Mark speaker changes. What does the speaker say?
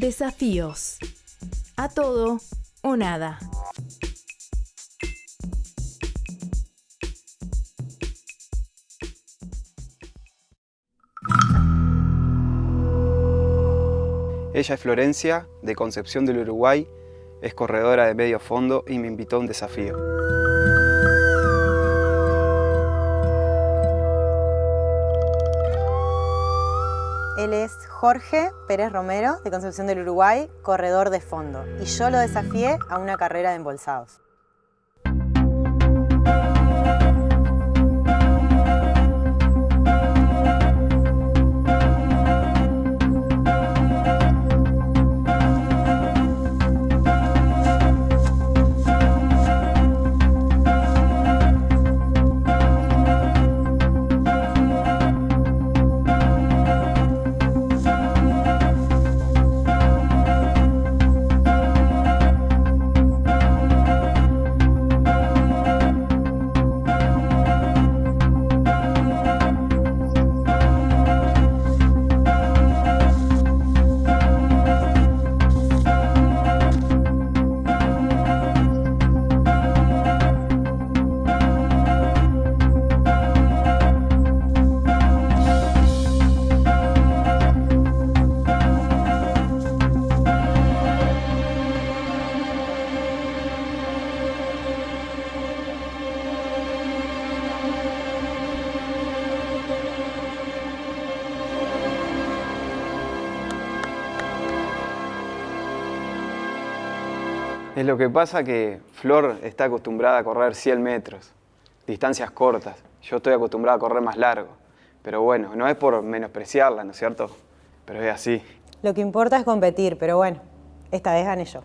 Speaker 1: Desafíos. A todo o nada.
Speaker 2: Ella es Florencia, de Concepción del Uruguay, es corredora de medio fondo y me invitó a un desafío.
Speaker 3: Él es Jorge Pérez Romero, de Concepción del Uruguay, corredor de fondo. Y yo lo desafié a una carrera de embolsados.
Speaker 2: Es lo que pasa que Flor está acostumbrada a correr 100 metros, distancias cortas. Yo estoy acostumbrado a correr más largo. Pero bueno, no es por menospreciarla, ¿no es cierto? Pero es así.
Speaker 3: Lo que importa es competir, pero bueno, esta vez gané yo.